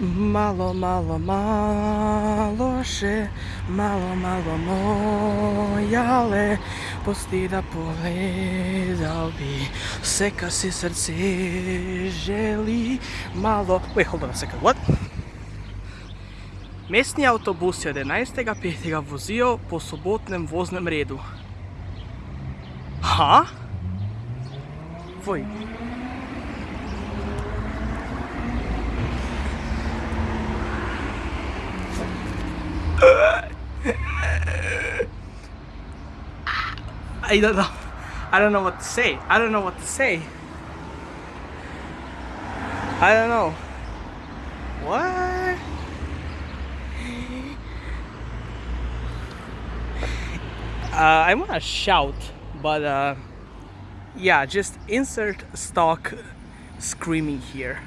Malo, malo, malo še, malo, malo moja, ale pusti da pogledal bi sve kar si srce želi. Malo, wait, hold on a second, what? Mestni avtobus je 11.5. vozil po sobotnem voznem redu. Ha? Voj. I don't know. I don't know what to say. I don't know what to say. I don't know. What? Uh, I want to shout, but uh, yeah, just insert stock screaming here.